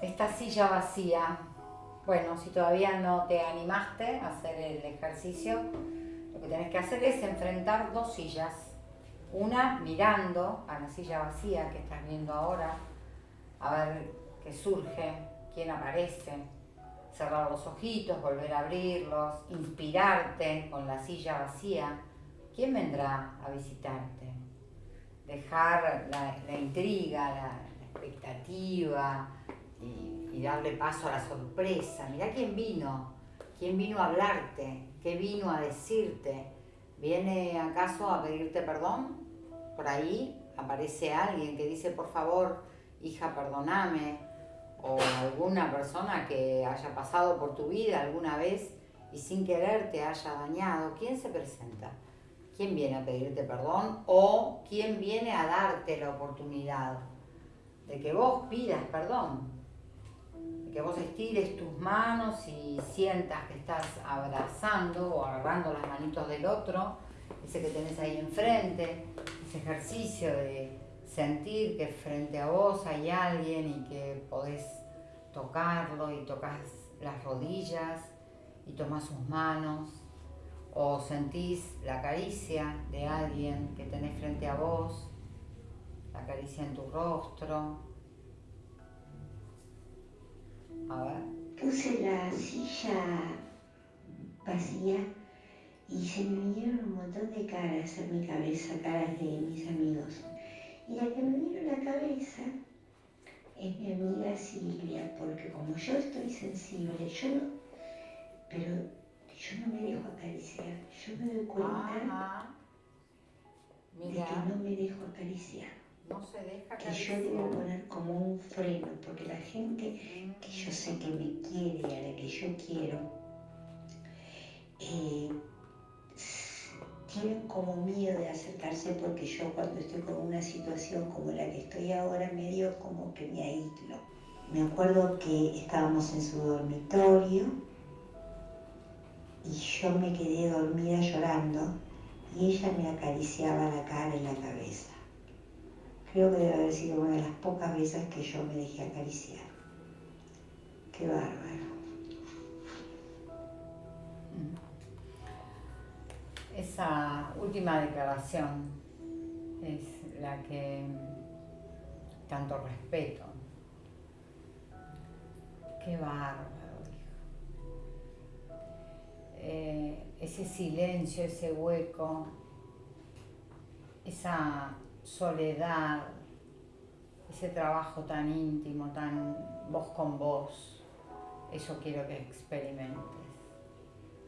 esta silla vacía. Bueno, si todavía no te animaste a hacer el ejercicio, lo que tenés que hacer es enfrentar dos sillas. Una mirando a la silla vacía que estás viendo ahora, a ver qué surge, quién aparece. Cerrar los ojitos, volver a abrirlos, inspirarte con la silla vacía. ¿Quién vendrá a visitarte? Dejar la, intriga, la expectativa, y, darle paso a la sorpresa. Mirá quién vino, quién vino a hablarte, qué vino a decirte. ¿Viene acaso a pedirte perdón? Por ahí aparece alguien que dice, por favor, hija, perdoname. O alguna persona que haya pasado por tu vida alguna vez y sin querer te haya dañado. ¿Quién se presenta? ¿Quién viene a pedirte perdón? ¿O quién viene a darte la oportunidad de que vos pidas perdón? Que vos estires tus manos y sientas que estás abrazando o agarrando las manitos del otro, ese que tenés ahí enfrente, ese ejercicio de sentir que frente a vos hay alguien y que podés tocarlo y tocas las rodillas y tomás sus manos o sentís la caricia de alguien que tenés frente a vos, la caricia en tu rostro, Puse la silla vacía y se me vinieron un montón de caras a mi cabeza, caras de mis amigos. Y la que me vino a la cabeza es mi amiga Silvia, porque como yo estoy sensible, yo no, pero yo no me dejo acariciar, yo me doy cuenta de que no me dejo acariciar. No se deja que yo debo freno, porque la gente que yo sé que me quiere y a la que yo quiero, eh, tienen como miedo de acercarse porque yo cuando estoy con una situación como la que estoy ahora, medio como que me aíslo. Me acuerdo que estábamos en su dormitorio y yo me quedé dormida llorando y ella me acariciaba la cara y la cabeza. Creo que debe haber sido una de las pocas veces que yo me dejé acariciar. Qué bárbaro. Esa última declaración es la que tanto respeto. Qué bárbaro, dijo. Eh, ese silencio, ese hueco, esa soledad, ese trabajo tan íntimo, tan voz con voz, eso quiero que experimentes.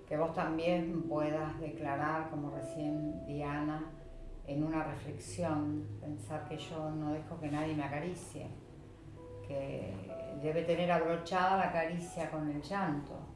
Que vos también puedas declarar, como recién Diana, en una reflexión, pensar que yo no dejo que nadie me acaricie, que debe tener abrochada la caricia con el llanto,